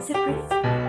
Surprise.